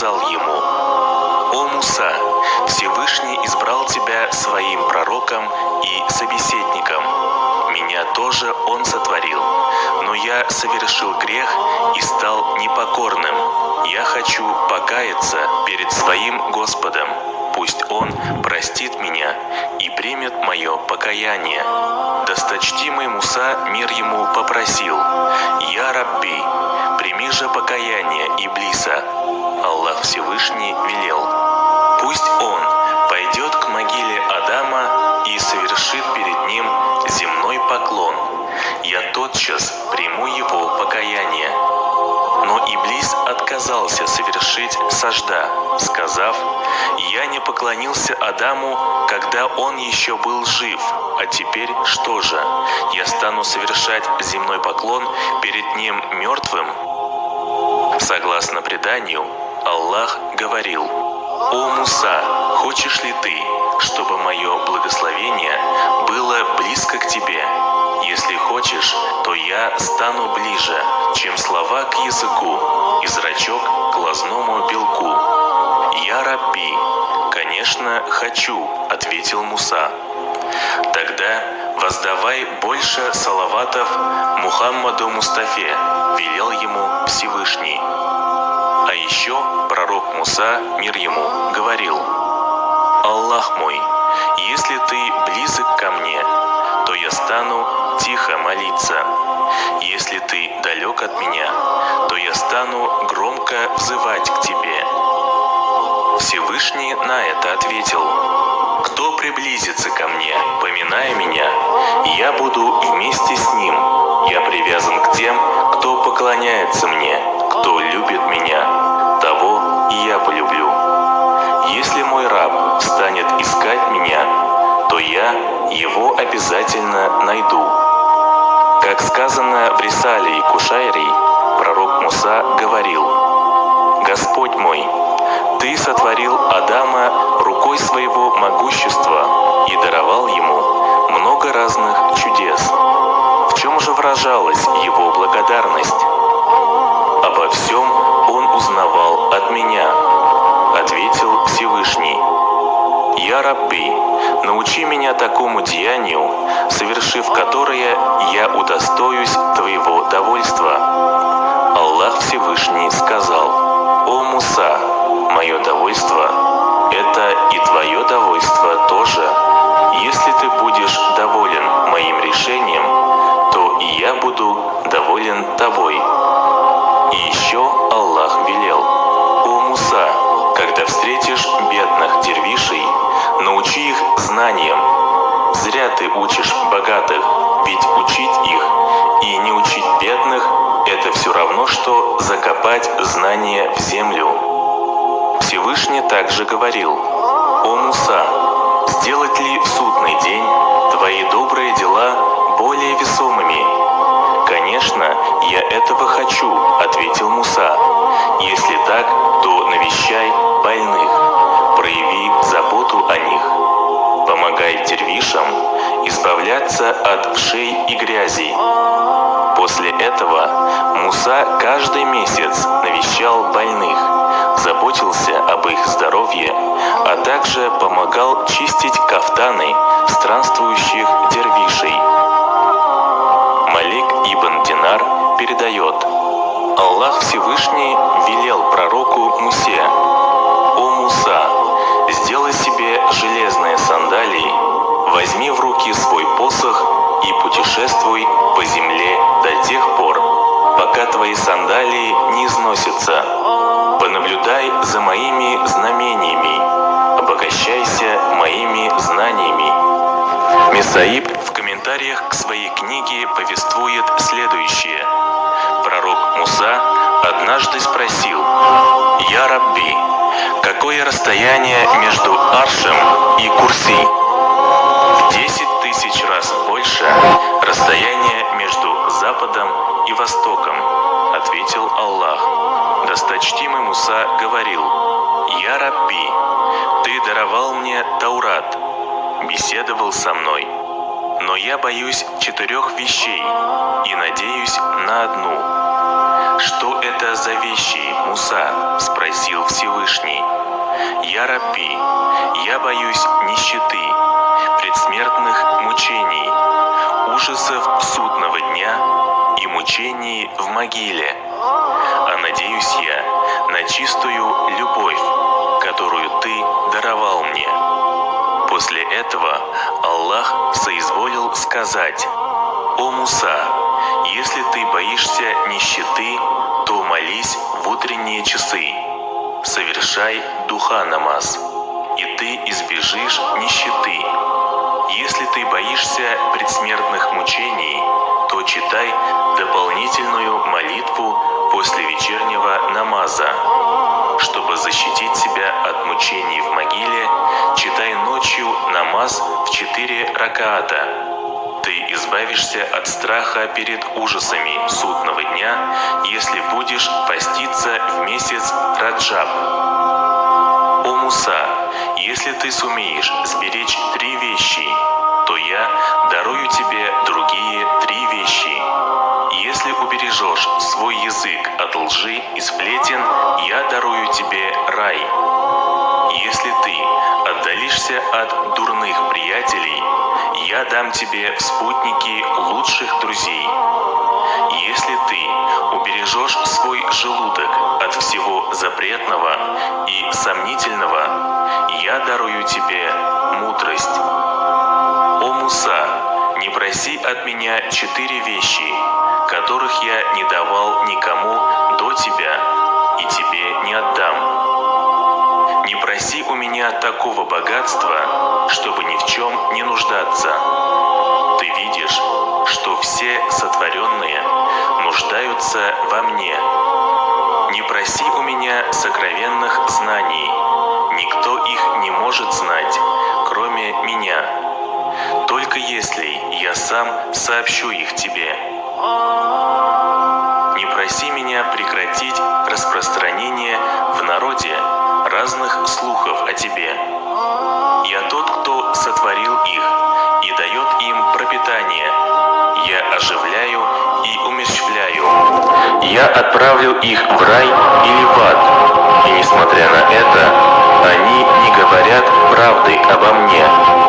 сказал ему, «О Муса, Всевышний избрал тебя своим пророком и собеседником. Меня тоже Он сотворил, но я совершил грех и стал непокорным. Я хочу покаяться перед своим Господом. Пусть Он простит меня и примет мое покаяние». Досточтимый Муса, мир ему, попросил, «Я Рабби, прими же покаяние Иблиса». Всевышний велел, «Пусть он пойдет к могиле Адама и совершит перед ним земной поклон. Я тотчас приму его покаяние». Но Иблис отказался совершить сажда, сказав, «Я не поклонился Адаму, когда он еще был жив, а теперь что же? Я стану совершать земной поклон перед ним мертвым?» Согласно преданию, Аллах говорил, «О Муса, хочешь ли ты, чтобы мое благословение было близко к тебе? Если хочешь, то я стану ближе, чем слова к языку и зрачок к глазному белку. Я Рабби, конечно, хочу, ответил Муса. Тогда воздавай больше салаватов Мухаммаду Мустафе, велел ему Всевышний. Муса, мир ему, говорил, «Аллах мой, если ты близок ко мне, то я стану тихо молиться. Если ты далек от меня, то я стану громко взывать к тебе». Всевышний на это ответил, «Кто приблизится ко мне, поминая меня, я буду вместе с ним. Я привязан к тем, кто поклоняется мне, обязательно найду». Как сказано в Рисале и Кушайри, пророк Муса говорил, «Господь мой, Ты сотворил Адама рукой своего могущества и даровал ему много разных чудес. В чем же выражалась его благодарность? Обо всем он узнавал от меня, ответил Всевышний. Я Рабби, научи меня такому деянию, совершив которое я удостоюсь твоего довольства. Аллах Всевышний сказал, О Муса, мое довольство – это и твое довольство тоже. Если ты будешь доволен моим решением, то и я буду доволен тобой. И еще Аллах велел, О Муса, когда встретишь бедных дервишей, научи их знаниям. Зря ты учишь богатых, ведь учить их и не учить бедных – это все равно, что закопать знания в землю. Всевышний также говорил, «О Муса, сделать ли в судный день твои добрые дела более весомыми?» «Конечно, я этого хочу», — ответил Муса. Избавляться от вшей и грязи». После этого Муса каждый месяц навещал больных, заботился об их здоровье, а также помогал чистить кафтаны странствующих дервишей. Малик ибн Динар передает, Аллах Всевышний велел пророку Мусе, «О Муса, сделай себе железные сандалии, возьми в руки свой посох и путешествуй по земле до тех пор, пока твои сандалии не износятся. Понаблюдай за моими знамениями, обогащайся моими знаниями». Месаиб в комментариях к своей книге повествует следующее. Пророк Муса однажды спросил, «Я Рабби, какое расстояние между Аршем и Курси?» В десять тысяч раз больше расстояние между Западом и Востоком, ответил Аллах. Досточтимый Муса говорил, «Я Рабби, ты даровал мне Таурат, беседовал со мной, но я боюсь четырех вещей и надеюсь на одну. «Что это за вещи, Муса?» – спросил Всевышний. «Я Рабби, я боюсь нищеты, предсмертных мучений, ужасов судного дня и мучений в могиле. А надеюсь я на чистую любовь, которую ты даровал мне». После этого Аллах соизволил сказать, «О Муса, если ты боишься нищеты, то молись в утренние часы, совершай духа намаз, и ты избежишь нищеты. Если ты боишься предсмертных мучений, то читай дополнительную молитву после вечернего намаза. Чтобы защитить себя от мучений в могиле, читай ночью намаз в четыре ракаата. Ты избавишься от страха перед ужасами судного дня, если будешь поститься в месяц Раджаб. О Муса, если ты сумеешь сберечь три вещи, то я дарую тебе другие три вещи. Если убережешь свой язык от лжи и сплетен, я дарую тебе рай. Если ты отдалишься от дурных приятелей, я дам тебе спутники лучших друзей. Если ты убережешь свой желудок от всего запретного и сомнительного, я дарую тебе мудрость. О Муса, не проси от меня четыре вещи, которых я не давал никому до тебя и тебе не отдам. Не проси у меня такого богатства, чтобы ни в чем не нуждаться. Ты видишь, что все сотворенные нуждаются во мне. Не проси у меня сокровенных знаний. Никто их не может знать, кроме меня. Только если я сам сообщу их тебе. Не проси меня прекратить распространение в народе разных слухов о тебе. Я тот, кто сотворил их и дает им пропитание. Я оживляю и умерщвляю. Я отправлю их в рай или в ад. И несмотря на это, они не говорят правды обо мне.